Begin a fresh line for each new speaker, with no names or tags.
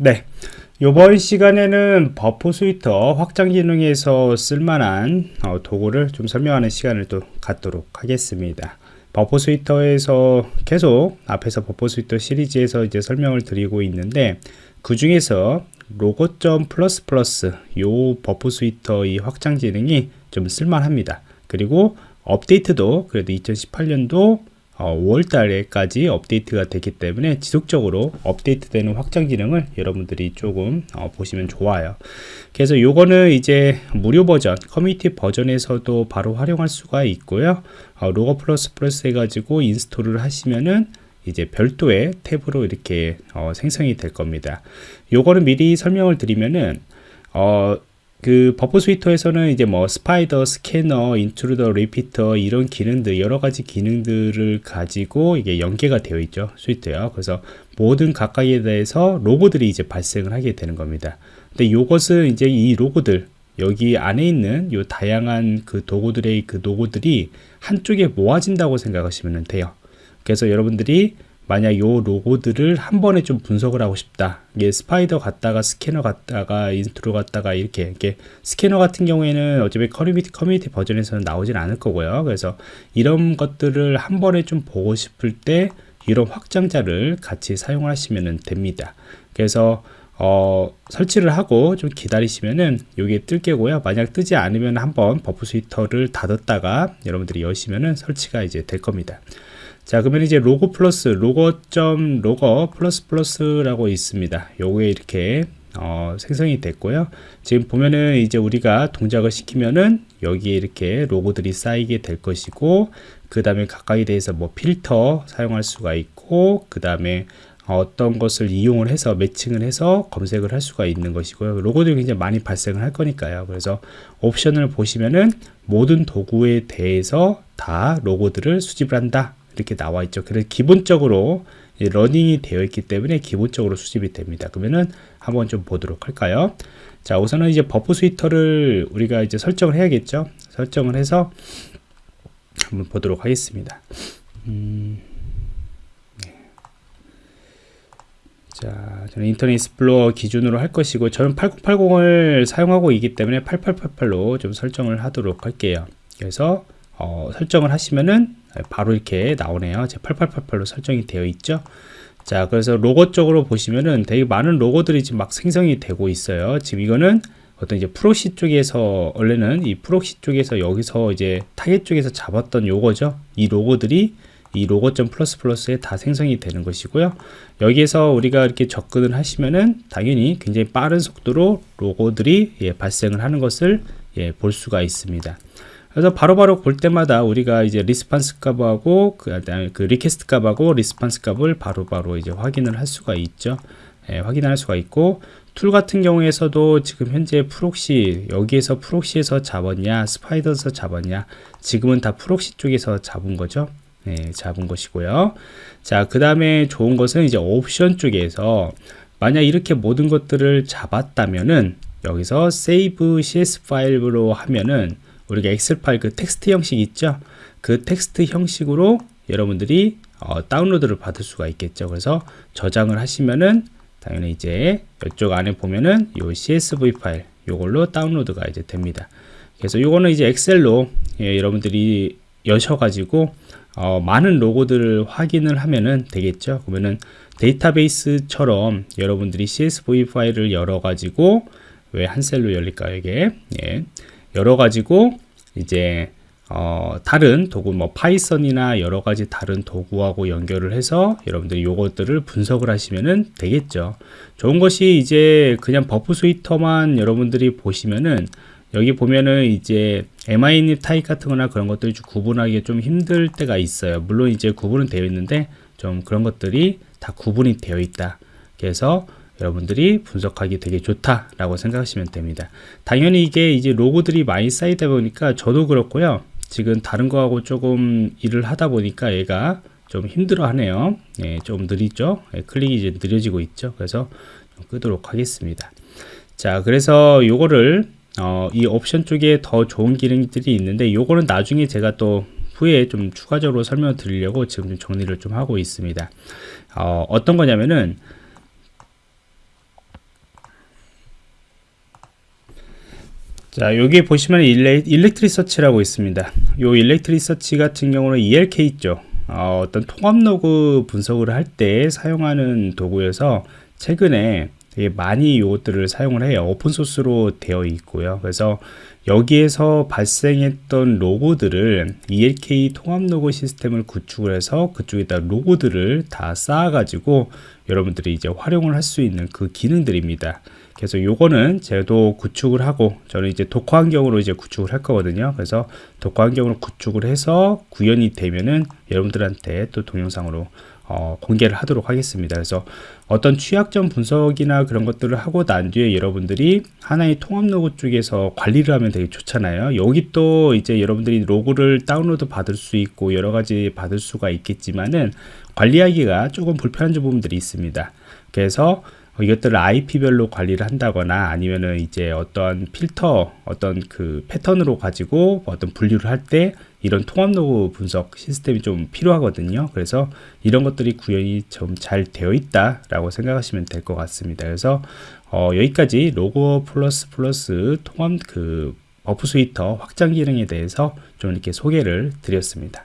네. 이번 시간에는 Burp Suite 확장 기능에서 쓸만한 어, 도구를 좀 설명하는 시간을 또 갖도록 하겠습니다. Burp Suite에서 계속 앞에서 Burp Suite 시리즈에서 이제 설명을 드리고 있는데 그 중에서 Logger Plus Plus 요 Burp Suite 이 확장 기능이 좀 쓸만합니다. 그리고 업데이트도 그래도 2018년도 어, 5월 달에까지 업데이트가 됐기 때문에 지속적으로 업데이트 되는 확장 기능을 여러분들이 조금 어, 보시면 좋아요. 그래서 요거는 이제 무료 버전 커뮤니티 버전에서도 바로 활용할 수가 있고요. 어, Logger Plus Plus 해가지고 인스톨을 하시면은 이제 별도의 탭으로 이렇게 어, 생성이 될 겁니다. 요거는 미리 설명을 드리면은 어, 그 Burp Suite에서는 이제 뭐 Spider, 스캐너, Intruder, Repeater 이런 기능들 여러 가지 기능들을 가지고 이게 연계가 되어 있죠 Suite요. 그래서 모든 각각에 대해서 로그들이 이제 발생을 하게 되는 겁니다. 근데 이것은 이제 이 로그들 여기 안에 있는 요 다양한 그 도구들의 그 로그들이 한쪽에 모아진다고 생각하시면 돼요. 그래서 여러분들이 만약 요 로그들을 한 번에 좀 분석을 하고 싶다. 이게 Spider 갔다가 스캐너 갔다가 Intruder 갔다가 이렇게 이렇게 스캐너 같은 경우에는 어차피 커뮤니티 커뮤니티 버전에서는 나오진 않을 거고요. 그래서 이런 것들을 한 번에 좀 보고 싶을 때 이런 확장자를 같이 사용하시면 됩니다. 그래서 어, 설치를 하고 좀 기다리시면은 이게 뜰 게고요. 만약 뜨지 않으면 한번 Burp Suite를 닫았다가 여러분들이 여시면은 설치가 이제 될 겁니다 자 그러면 이제 Logger Plus Logger Plus Plus라고 있습니다. 요게 이렇게 어, 생성이 됐고요. 지금 보면은 이제 우리가 동작을 시키면은 여기에 이렇게 로그들이 쌓이게 될 것이고 그 다음에 각각에 대해서 뭐 필터 사용할 수가 있고 그 다음에 어떤 것을 이용을 해서 매칭을 해서 검색을 할 수가 있는 것이고요. 로그들이 굉장히 많이 발생을 할 거니까요. 그래서 옵션을 보시면은 모든 도구에 대해서 다 로그들을 수집을 한다 이렇게 나와 있죠. 그래서 기본적으로 running이 되어 있기 때문에 기본적으로 수집이 됩니다. 그러면은 한번 좀 보도록 할까요? 자, 우선은 이제 Burp Suite를 우리가 이제 설정을 해야겠죠. 설정을 해서 한번 보도록 하겠습니다. 음, 네. 자, 저는 Internet Explorer 기준으로 할 것이고 저는 8080을 사용하고 있기 때문에 8888로 좀 설정을 하도록 할게요. 그래서 어, 설정을 하시면은 바로 이렇게 나오네요. 제 8888로 설정이 되어 있죠. 자, 그래서 로그 쪽으로 보시면은 되게 많은 로그들이 지금 막 생성이 되고 있어요. 지금 이거는 어떤 이제 proxy 쪽에서 원래는 이 proxy 쪽에서 여기서 이제 타겟 쪽에서 잡았던 요거죠. 이 로그들이 이 Logger Plus Plus에 다 생성이 되는 것이고요. 여기에서 우리가 이렇게 접근을 하시면은 당연히 굉장히 빠른 속도로 로그들이 예, 발생을 하는 것을 예, 볼 수가 있습니다. 그래서 바로바로 바로 볼 때마다 우리가 이제 response 값하고 그, 그 request 값하고 response 값을 바로바로 바로 이제 확인을 할 수가 있죠. 예, 확인할 수가 있고 툴 같은 경우에서도 지금 현재 proxy 여기에서 proxy에서 잡았냐 Spider에서 잡았냐 지금은 다 proxy 쪽에서 잡은 거죠. 네, 잡은 것이고요. 자, 그 다음에 좋은 것은 이제 옵션 쪽에서 만약 이렇게 모든 것들을 잡았다면은 여기서 save csv 파일로 하면은 우리가 엑셀 파일 그 텍스트 형식 있죠? 그 텍스트 형식으로 여러분들이 어, 다운로드를 받을 수가 있겠죠. 그래서 저장을 하시면은 당연히 이제 이쪽 안에 보면은 요 csv 파일 요걸로 다운로드가 이제 됩니다. 그래서 요거는 이제 엑셀로 예, 여러분들이 여셔가지고 어, 많은 로그들을 확인을 하면은 되겠죠. 그러면은 데이터베이스처럼 여러분들이 csv 파일을 열어 가지고 왜 한 셀로 열릴까요 이게? 예. 열어 가지고 이제 어, 다른 도구 뭐 Python이나 여러 가지 다른 도구하고 연결을 해서 여러분들이 요것들을 분석을 하시면은 되겠죠. 좋은 것이 이제 그냥 Burp Suite만 여러분들이 보시면은 여기 보면은 이제 MINI 타입 같은 거나 그런 것들이 좀 구분하기 좀 힘들 때가 있어요. 물론 이제 구분은 되어 있는데 좀 그런 것들이 다 구분이 되어 있다. 그래서 여러분들이 분석하기 되게 좋다라고 생각하시면 됩니다. 당연히 이게 이제 로고들이 많이 쌓이다 보니까 저도 그렇고요. 지금 다른 거하고 조금 일을 하다 보니까 얘가 좀 힘들어 하네요. 예, 좀 느리죠? 예, 클릭이 이제 느려지고 있죠. 그래서 끄도록 하겠습니다. 자, 그래서 요거를 어, 이 옵션 쪽에 더 좋은 기능들이 있는데 요거는 나중에 제가 또 후에 좀 추가적으로 설명을 드리려고 지금 좀 정리를 좀 하고 있습니다. 어, 어떤 거냐면은 자 여기 보시면 Elasticsearch라고 있습니다. 요 Elasticsearch 같은 경우는 ELK 있죠. 어, 어떤 통합 로그 분석을 할 때 사용하는 도구여서 최근에 되게 많이 이것들을 사용을 해요. 오픈소스로 되어 있고요. 그래서 여기에서 발생했던 로그들을 ELK 통합 로그 시스템을 구축을 해서 그쪽에다 로그들을 다 쌓아 가지고 여러분들이 이제 활용을 할 수 있는 그 기능들입니다. 그래서 요거는 제도 구축을 하고 저는 이제 Docker 환경으로 이제 구축을 할 거거든요. 그래서 Docker 환경으로 구축을 해서 구현이 되면은 여러분들한테 또 동영상으로 어, 공개를 하도록 하겠습니다. 그래서 어떤 취약점 분석이나 그런 것들을 하고 난 뒤에 여러분들이 하나의 통합 로고 쪽에서 관리를 하면 되게 좋잖아요. 여기 또 이제 여러분들이 로고를 다운로드 받을 수 있고 여러 가지 받을 수가 있겠지만은 관리하기가 조금 불편한 부분들이 있습니다. 그래서 이것들을 IP별로 관리를 한다거나 아니면은 이제 어떤 필터 어떤 그 패턴으로 가지고 어떤 분류를 할 때 이런 통합 로그 분석 시스템이 좀 필요하거든요. 그래서 이런 것들이 구현이 좀 잘 되어 있다 라고 생각하시면 될 것 같습니다. 그래서 어, 여기까지 Logger Plus Plus 통합 그 Burp Suite 확장 기능에 대해서 좀 이렇게 소개를 드렸습니다